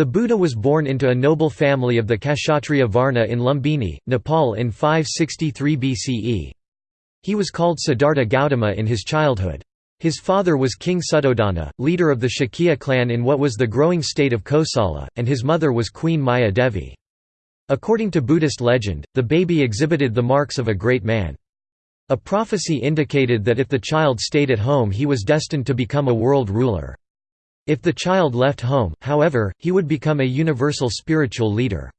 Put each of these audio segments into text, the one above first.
The Buddha was born into a noble family of the Kshatriya Varna in Lumbini, Nepal in 563 BCE. He was called Siddhartha Gautama in his childhood. His father was King Suddhodana, leader of the Shakya clan in what was the growing state of Kosala, and his mother was Queen Maya Devi. According to Buddhist legend, the baby exhibited the marks of a great man. A prophecy indicated that if the child stayed at home he was destined to become a world ruler. If the child left home, however, he would become a universal spiritual leader.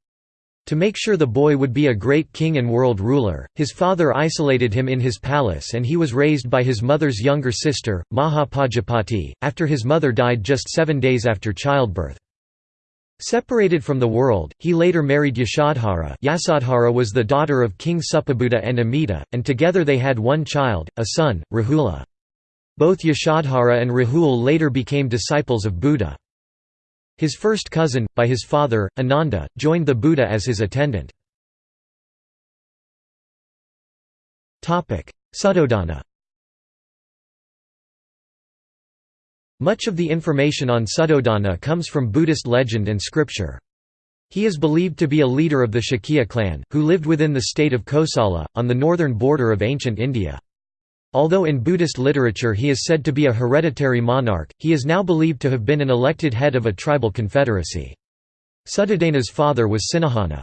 To make sure the boy would be a great king and world ruler, his father isolated him in his palace and he was raised by his mother's younger sister, Mahapajapati, after his mother died just seven days after childbirth. Separated from the world, he later married Yasodhara Yasodhara was the daughter of King Supabuddha and Amita, and together they had one child, a son, Rahula. Both Yasodhara and Rahul later became disciples of Buddha. His first cousin, by his father, Ananda, joined the Buddha as his attendant. Suddhodana Much of the information on Suddhodana comes from Buddhist legend and scripture. He is believed to be a leader of the Shakya clan, who lived within the state of Kosala, on the northern border of ancient India. Although in Buddhist literature he is said to be a hereditary monarch, he is now believed to have been an elected head of a tribal confederacy. Suddhodana's father was Sinahana.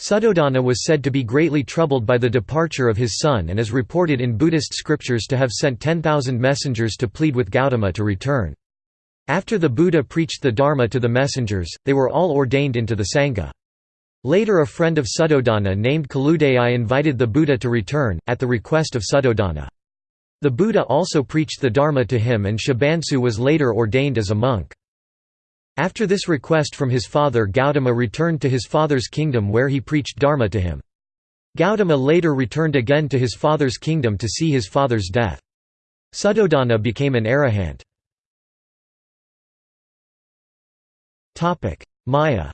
Suddhodana was said to be greatly troubled by the departure of his son and is reported in Buddhist scriptures to have sent 10,000 messengers to plead with Gautama to return. After the Buddha preached the Dharma to the messengers, they were all ordained into the Sangha. Later a friend of Suddhodana named Kaludai invited the Buddha to return, at the request of Suddhodana. The Buddha also preached the Dharma to him and Shibansu was later ordained as a monk. After this request from his father Gautama returned to his father's kingdom where he preached Dharma to him. Gautama later returned again to his father's kingdom to see his father's death. Suddhodana became an arahant. Maya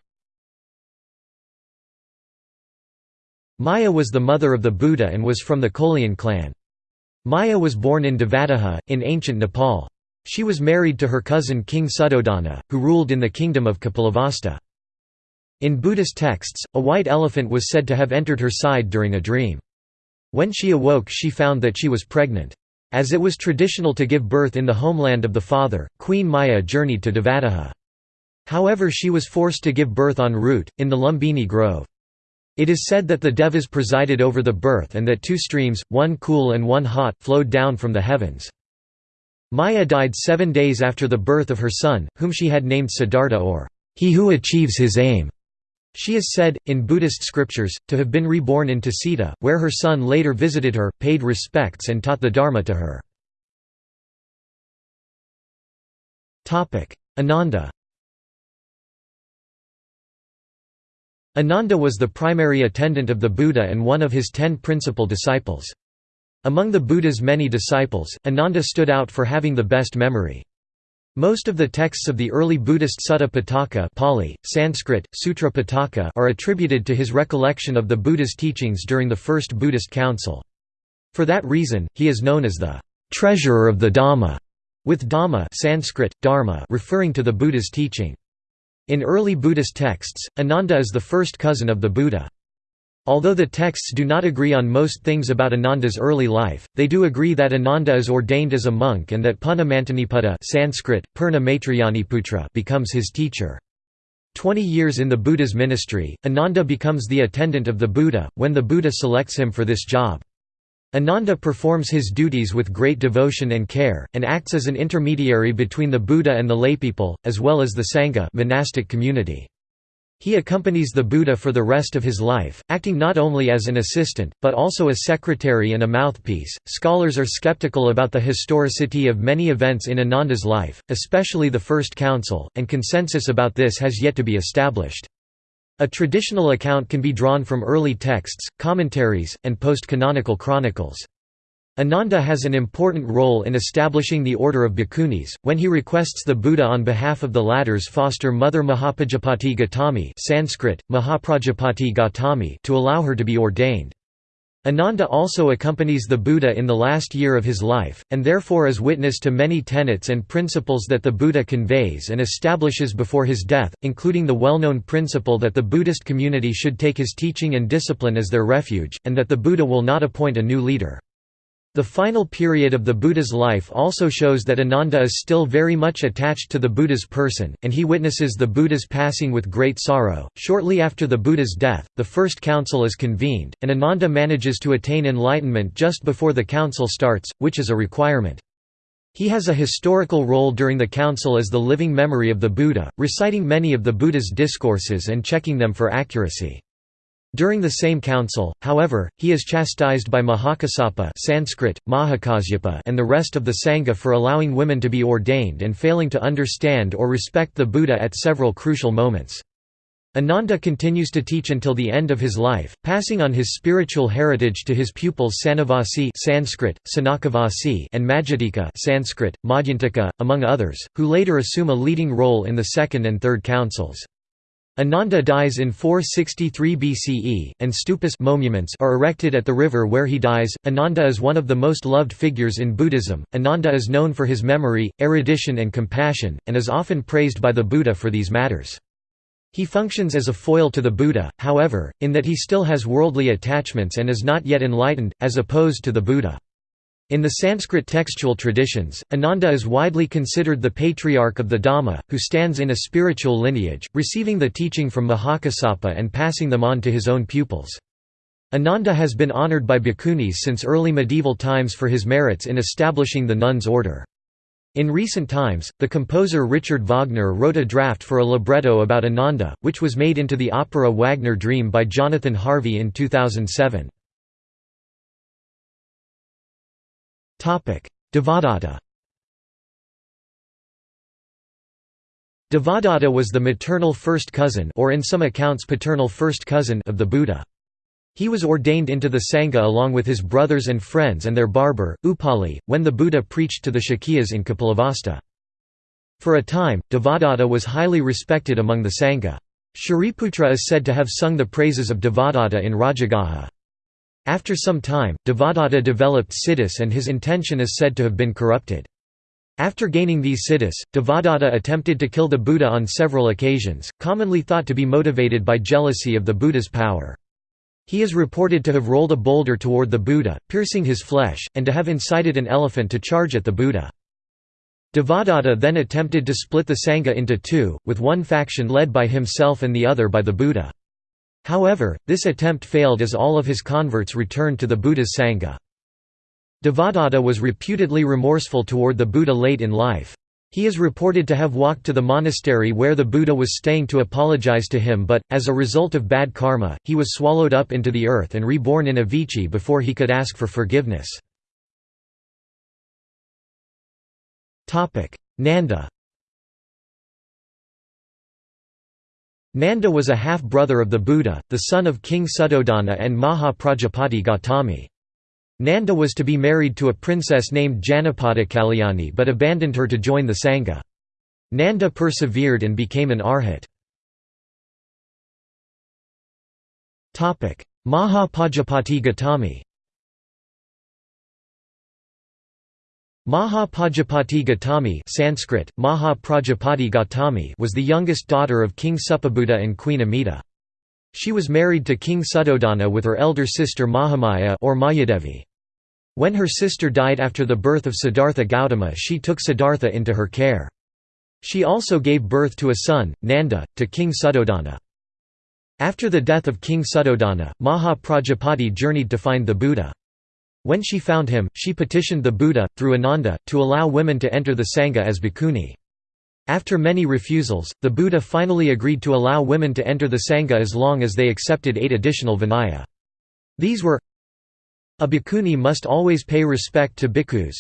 Maya was the mother of the Buddha and was from the Kolian clan. Maya was born in Devadaha, in ancient Nepal. She was married to her cousin King Suddhodana, who ruled in the kingdom of Kapilavastu. In Buddhist texts, a white elephant was said to have entered her side during a dream. When she awoke she found that she was pregnant. As it was traditional to give birth in the homeland of the father, Queen Maya journeyed to Devadaha. However she was forced to give birth en route, in the Lumbini Grove. It is said that the Devas presided over the birth and that two streams, one cool and one hot, flowed down from the heavens. Maya died seven days after the birth of her son, whom she had named Siddhartha or, he who achieves his aim. She is said, in Buddhist scriptures, to have been reborn in Tusita, where her son later visited her, paid respects and taught the Dharma to her. Ananda Ananda was the primary attendant of the Buddha and one of his ten principal disciples. Among the Buddha's many disciples, Ananda stood out for having the best memory. Most of the texts of the early Buddhist Sutta Pitaka Pali, Sanskrit, Sutra Pitaka are attributed to his recollection of the Buddha's teachings during the First Buddhist Council. For that reason, he is known as the treasurer of the Dhamma, with Dhamma Sanskrit, Dharma referring to the Buddha's teaching. In early Buddhist texts, Ananda is the first cousin of the Buddha. Although the texts do not agree on most things about Ananda's early life, they do agree that Ananda is ordained as a monk and that Punamantaniputta Sanskrit, Purna becomes his teacher. Twenty years in the Buddha's ministry, Ananda becomes the attendant of the Buddha, when the Buddha selects him for this job. Ananda performs his duties with great devotion and care, and acts as an intermediary between the Buddha and the laypeople, as well as the Sangha monastic community. He accompanies the Buddha for the rest of his life, acting not only as an assistant, but also a secretary and a mouthpiece. Scholars are skeptical about the historicity of many events in Ananda's life, especially the First Council, and consensus about this has yet to be established. A traditional account can be drawn from early texts, commentaries, and post-canonical chronicles. Ananda has an important role in establishing the order of bhikkhunis, when he requests the Buddha on behalf of the latter's foster mother Mahapajapati Gautami Sanskrit, Mahaprajapati Gautami to allow her to be ordained. Ananda also accompanies the Buddha in the last year of his life, and therefore is witness to many tenets and principles that the Buddha conveys and establishes before his death, including the well-known principle that the Buddhist community should take his teaching and discipline as their refuge, and that the Buddha will not appoint a new leader. The final period of the Buddha's life also shows that Ananda is still very much attached to the Buddha's person, and he witnesses the Buddha's passing with great sorrow. Shortly after the Buddha's death, the first council is convened, and Ananda manages to attain enlightenment just before the council starts, which is a requirement. He has a historical role during the council as the living memory of the Buddha, reciting many of the Buddha's discourses and checking them for accuracy. During the same council, however, he is chastised by Mahakassapa Sanskrit, Mahakasyapa and the rest of the Sangha for allowing women to be ordained and failing to understand or respect the Buddha at several crucial moments. Ananda continues to teach until the end of his life, passing on his spiritual heritage to his pupils Sanavasi Sanskrit, Sanakavasi and Majjhadika Sanskrit, among others, who later assume a leading role in the second and third councils. Ananda dies in 463 BCE, and stupas monuments are erected at the river where he dies. Ananda is one of the most loved figures in Buddhism. Ananda is known for his memory, erudition, and compassion, and is often praised by the Buddha for these matters. He functions as a foil to the Buddha, however, in that he still has worldly attachments and is not yet enlightened, as opposed to the Buddha. In the Sanskrit textual traditions, Ananda is widely considered the patriarch of the Dhamma, who stands in a spiritual lineage, receiving the teaching from Mahakassapa and passing them on to his own pupils. Ananda has been honored by bhikkhunis since early medieval times for his merits in establishing the nuns' order. In recent times, the composer Richard Wagner wrote a draft for a libretto about Ananda, which was made into the opera Wagner Dream by Jonathan Harvey in 2007. Devadatta Devadatta was the maternal first cousin or in some accounts paternal first cousin of the Buddha. He was ordained into the Sangha along with his brothers and friends and their barber, Upali, when the Buddha preached to the Shakyas in Kapilavastu. For a time, Devadatta was highly respected among the Sangha. Shariputra is said to have sung the praises of Devadatta in Rajagaha. After some time, Devadatta developed siddhis and his intention is said to have been corrupted. After gaining these siddhis, Devadatta attempted to kill the Buddha on several occasions, commonly thought to be motivated by jealousy of the Buddha's power. He is reported to have rolled a boulder toward the Buddha, piercing his flesh, and to have incited an elephant to charge at the Buddha. Devadatta then attempted to split the Sangha into two, with one faction led by himself and the other by the Buddha. However, this attempt failed as all of his converts returned to the Buddha's Sangha. Devadatta was reputedly remorseful toward the Buddha late in life. He is reported to have walked to the monastery where the Buddha was staying to apologize to him but, as a result of bad karma, he was swallowed up into the earth and reborn in Avici before he could ask for forgiveness. Nanda Nanda was a half-brother of the Buddha, the son of King Suddhodana and Maha Prajapati Gautami. Nanda was to be married to a princess named Janapada Kalyani but abandoned her to join the Sangha. Nanda persevered and became an arhat. Maha Prajapati Gautami Maha Prajapati Gautami Sanskrit, Maha Prajapati Gautami was the youngest daughter of King Supabuddha and Queen Amita. She was married to King Suddhodana with her elder sister Mahamaya or Mayadevi. When her sister died after the birth of Siddhartha Gautama she took Siddhartha into her care. She also gave birth to a son, Nanda, to King Suddhodana. After the death of King Suddhodana, Maha Prajapati journeyed to find the Buddha. When she found him, she petitioned the Buddha, through Ananda, to allow women to enter the Sangha as bhikkhuni. After many refusals, the Buddha finally agreed to allow women to enter the Sangha as long as they accepted eight additional vinaya. These were A bhikkhuni must always pay respect to bhikkhus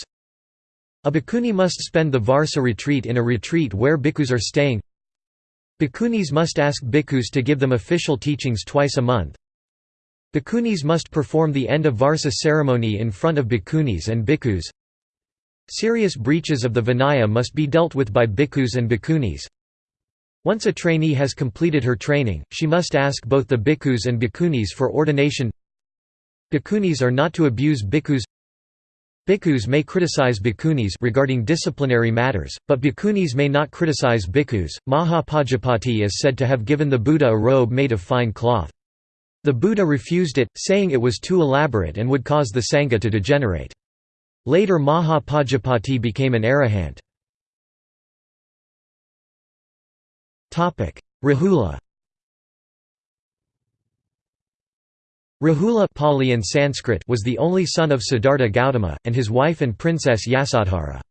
A bhikkhuni must spend the Varsa retreat in a retreat where bhikkhus are staying Bhikkhunis must ask bhikkhus to give them official teachings twice a month Bhikkhunis must perform the end of Varsa ceremony in front of bhikkhunis and bhikkhus. Serious breaches of the Vinaya must be dealt with by bhikkhus and bhikkhunis. Once a trainee has completed her training, she must ask both the bhikkhus and bhikkhunis for ordination Bhikkhunis are not to abuse bhikkhus Bhikkhus may criticize bhikkhunis regarding disciplinary matters, but bhikkhunis may not criticize bhikkhus. Mahapajapati is said to have given the Buddha a robe made of fine cloth. The Buddha refused it, saying it was too elaborate and would cause the Sangha to degenerate. Later Mahapajapati became an arahant. Rahula Rahula Pali and Sanskrit was the only son of Siddhartha Gautama, and his wife and princess Yasodhara.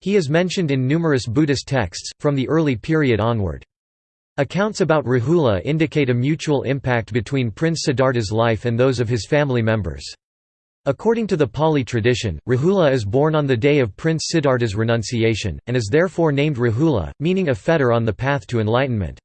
He is mentioned in numerous Buddhist texts, from the early period onward. Accounts about Rahula indicate a mutual impact between Prince Siddhartha's life and those of his family members. According to the Pali tradition, Rahula is born on the day of Prince Siddhartha's renunciation, and is therefore named Rahula, meaning a fetter on the path to enlightenment.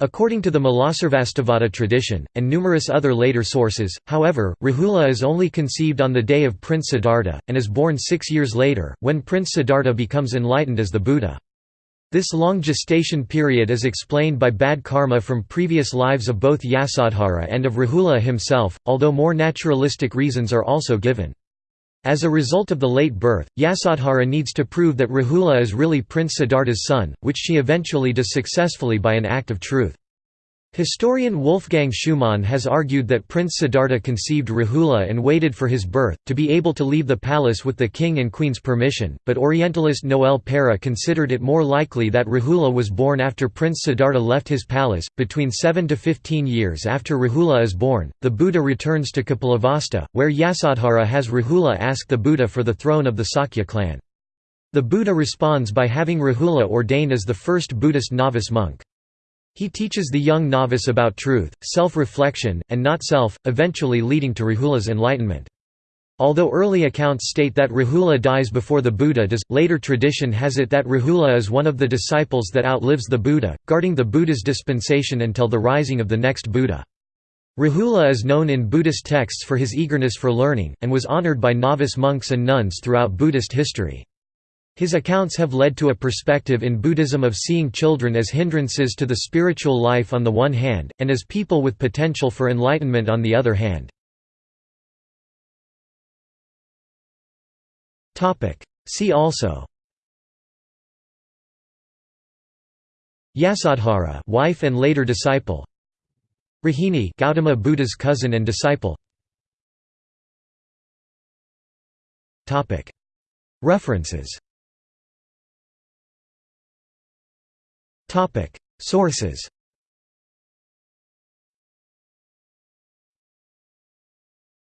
According to the Mulasarvastivada tradition, and numerous other later sources, however, Rahula is only conceived on the day of Prince Siddhartha, and is born six years later, when Prince Siddhartha becomes enlightened as the Buddha. This long gestation period is explained by bad karma from previous lives of both Yasodhara and of Rahula himself, although more naturalistic reasons are also given. As a result of the late birth, Yasodhara needs to prove that Rahula is really Prince Siddhartha's son, which she eventually does successfully by an act of truth. Historian Wolfgang Schumann has argued that Prince Siddhartha conceived Rahula and waited for his birth, to be able to leave the palace with the king and queen's permission, but Orientalist Noel Peri considered it more likely that Rahula was born after Prince Siddhartha left his palace. Between 7 to 15 years after Rahula is born, the Buddha returns to Kapilavastu, where Yasodhara has Rahula ask the Buddha for the throne of the Sakya clan. The Buddha responds by having Rahula ordained as the first Buddhist novice monk. He teaches the young novice about truth, self-reflection, and not self, eventually leading to Rahula's enlightenment. Although early accounts state that Rahula dies before the Buddha does, later tradition has it that Rahula is one of the disciples that outlives the Buddha, guarding the Buddha's dispensation until the rising of the next Buddha. Rahula is known in Buddhist texts for his eagerness for learning, and was honored by novice monks and nuns throughout Buddhist history. His accounts have led to a perspective in Buddhism of seeing children as hindrances to the spiritual life on the one hand, and as people with potential for enlightenment on the other hand. See also Yasodhara wife and later disciple Rahini Gautama Buddha's cousin and disciple References Sources